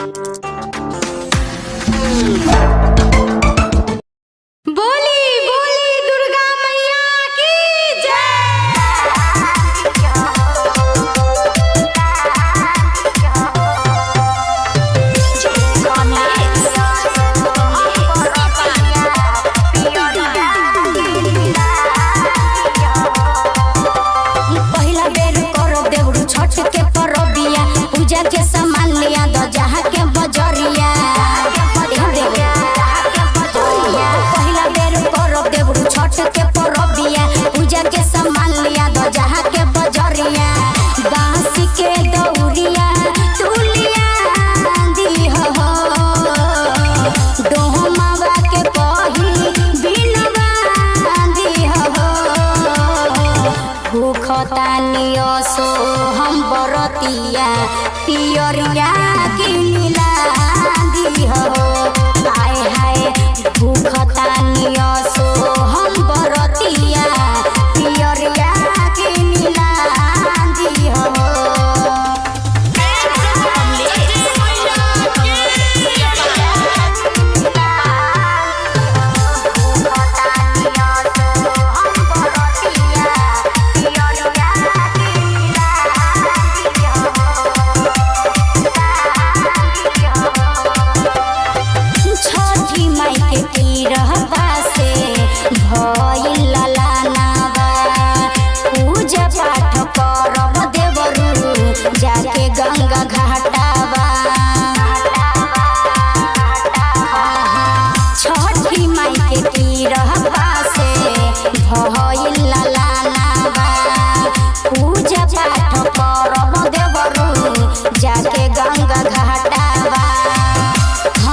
Thank you. सो हम बरतिया पियरिया।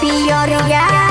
Pillo rogar